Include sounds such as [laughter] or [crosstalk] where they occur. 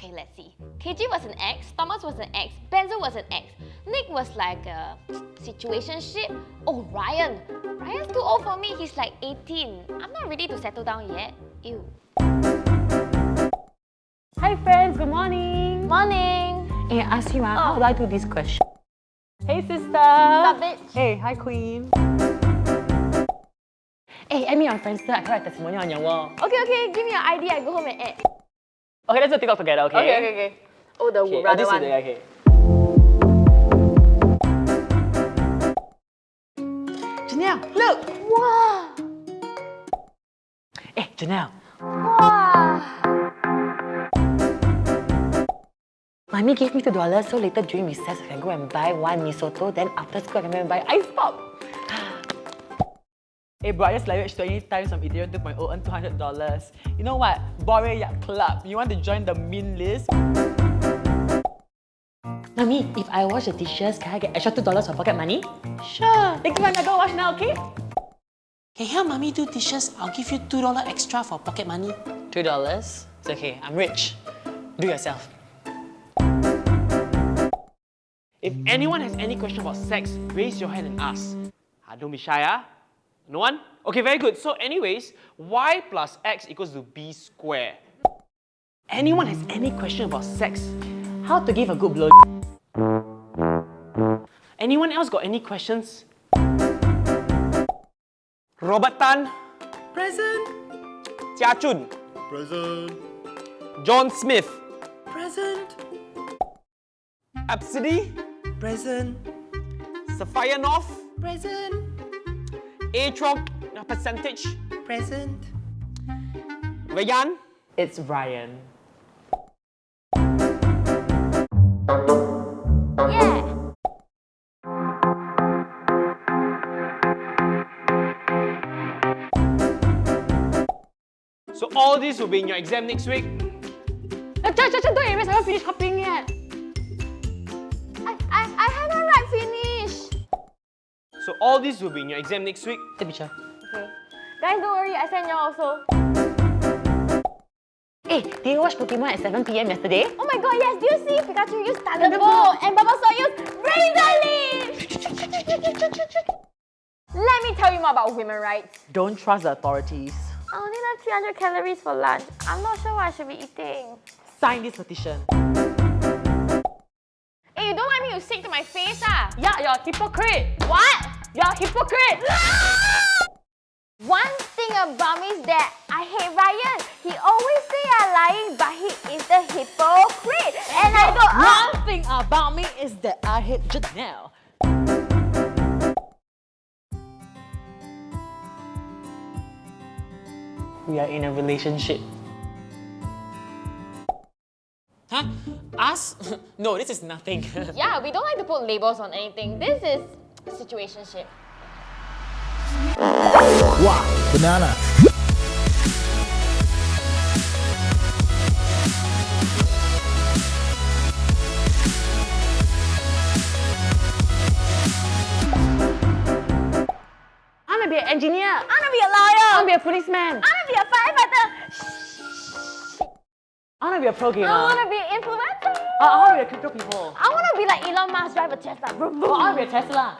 Okay, let's see. KG was an ex, Thomas was an ex, Benzo was an ex, Nick was like a situationship. Oh, Ryan. Ryan's too old for me, he's like 18. I'm not ready to settle down yet. Ew. Hi friends, good morning. Morning! Hey, I ask you, ah, Oh. how do I do this question? Hey sister. Stop bitch. Hey, hi queen. Hey, add me on Friendster. I can write testimonial on your wall. Okay, okay, give me your ID, I go home and add. Okay, let's do TikTok together, okay? Okay, okay, okay. Oh, the Okay, oh, brother this one. is the, okay. Janelle, look! Wow! Hey, eh, Janelle. Wow! Mommy gave me two dollars so later during recess I can go and buy one mee soto. Then after school I can go and buy ice pop. Hey bro, I just leveraged 20 times on Ethereum 2.0 earn $200. You know what? Bore Yacht Club. You want to join the min list? Mommy, if I wash the dishes, can I get extra $2 for pocket money? Sure. Thank you, I go wash now, okay? Can you help mommy do dishes? I'll give you $2 extra for pocket money. $2? It's okay, I'm rich. Do yourself. If anyone has any question about sex, raise your hand and ask. Ah, don't be shy, ah. No one? Okay, very good. So anyways, y plus x equals to b square. Anyone has any question about sex? How to give a good blow? Anyone else got any questions? Robert Tan, Present. Jia Chun, Present. John Smith, Present. Absidy, Present. Sophia North, Present. Atron percentage, Present. Rayan, It's Ryan. Yeah! So all this will be in your exam next week. Uh, Just, just, don't erase, I haven't finished copying yet. All this will be in your exam next week. Take a picture. Okay. Guys, don't worry, I sent y'all also. Hey, did you watch Pokemon at 7 p.m. yesterday? Oh my god, yes, do you see Pikachu use Thunderbolt and Bulbasaur use Razor Leaf? Let me tell you more about women rights. Don't trust the authorities. I only have 300 calories for lunch. I'm not sure what I should be eating. Sign this petition. Hey, you don't like me, to stick to my face ah! Yeah, you're a hypocrite. What? You're a hypocrite. One thing about me is that I hate Ryan. He always say I'm lying, but he is the hypocrite. And I go, oh, One thing about me is that I hate Janelle. We are in a relationship. Huh? Us? [laughs] no, this is nothing. [laughs] yeah, we don't like to put labels on anything. This is situationship. Wow. Banana. I wanna be an engineer. I wanna be a lawyer. I wanna be a policeman. I wanna be a firefighter. I wanna be a pro gamer. I wanna be an influencer. I wanna be a crypto people. I wanna be like Elon Musk, drive a Tesla. Vroom, vroom. I wanna be a Tesla.